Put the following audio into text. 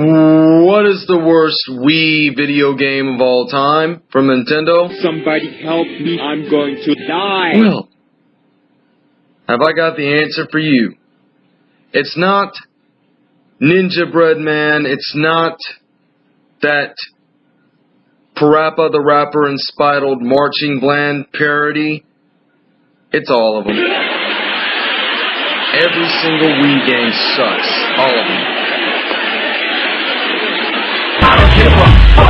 What is the worst Wii video game of all time from Nintendo? Somebody help me. I'm going to die. Well, have I got the answer for you? It's not Ninjabread Man. It's not that Parappa the Rapper inspired marching bland parody. It's all of them. Every single Wii game sucks. All of them. A fuck.